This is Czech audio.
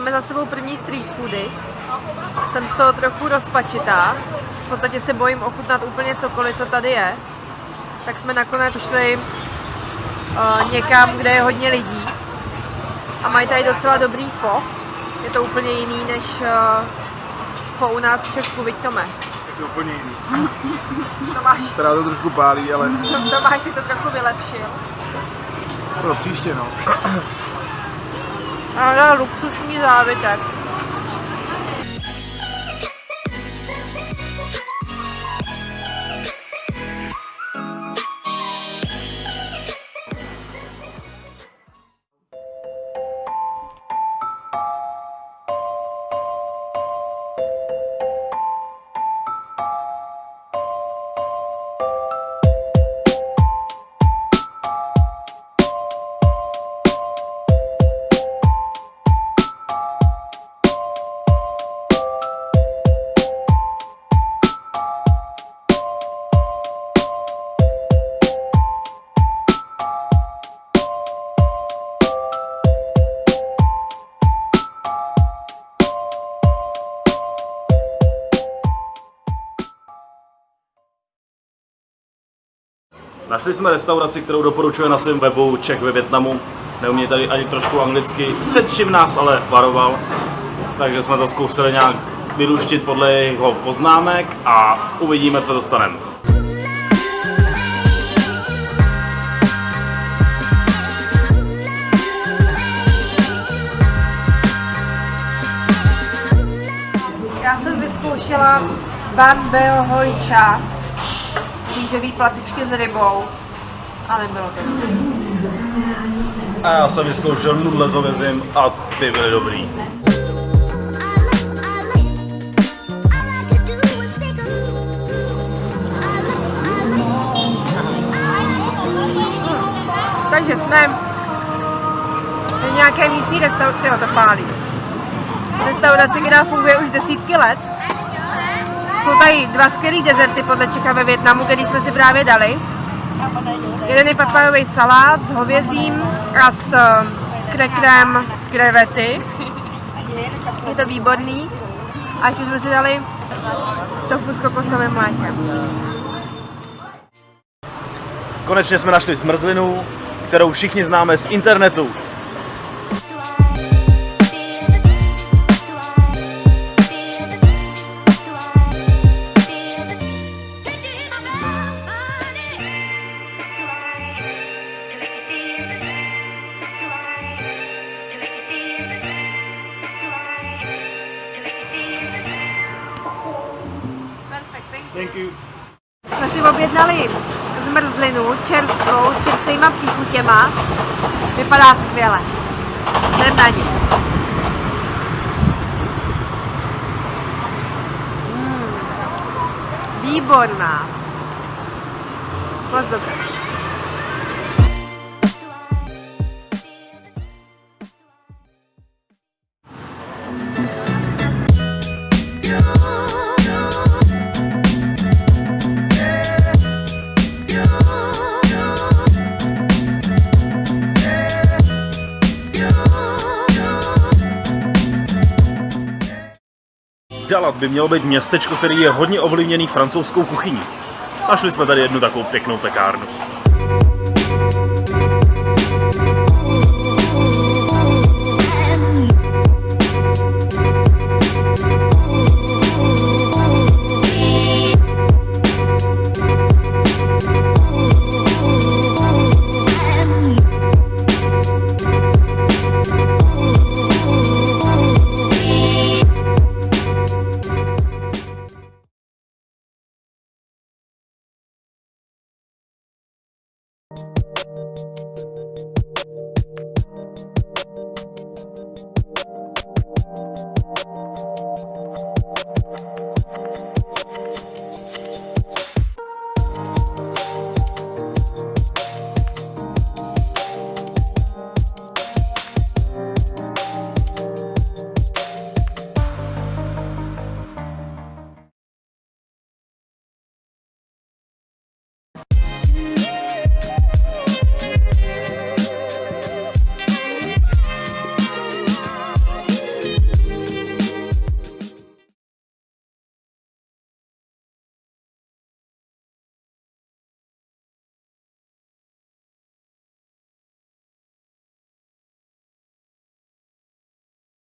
máme za sebou první street foody. Jsem z toho trochu rozpačitá. V podstatě se bojím ochutnat úplně cokoliv, co tady je. Tak jsme nakonec šli uh, někam, kde je hodně lidí. A mají tady docela dobrý fo. Je to úplně jiný než uh, fo u nás v Česku, viď Tome? Je to úplně jiný. Tomáš, Teda to trošku pálí, ale Tomáš si to trochu vylepšil. pro příště no. Allora, lo cucino da. Našli jsme restauraci, kterou doporučuje na svém webu Čech ve Větnamu. Neumějí tady ani trošku anglicky, před čím nás ale varoval. Takže jsme to zkusili nějak vyluštit podle jeho poznámek a uvidíme, co dostaneme. Já jsem vyzkoušela Ban Beo Hojča, rýžový placičky s rybou, ale bylo to dobré. A já jsem vyzkoušel nudle s hovězím a ty byly dobrý. Takže jsme v nějaké místní restauraci, to pálí. Restauraci, která funguje už desítky let. Jsou tady dva skvělý dezerty podle Čecha ve Větnamu, který jsme si právě dali. Jeden je papajový salát s hovězím a s eh, krekrem z krevety. Je to výborný. A ještě jsme si dali tofu s kokosovým mlékem. Konečně jsme našli zmrzlinu, kterou všichni známe z internetu. Thank you. Jsme si objednali zmrzlinu čerstvou s čerstvýma příchutěma. Vypadá skvěle. Jdem na ní. Mm. Výborná. Moc dobré. Dalat by mělo být městečko, který je hodně ovlivněný francouzskou kuchyní. Našli jsme tady jednu takovou pěknou pekárnu. you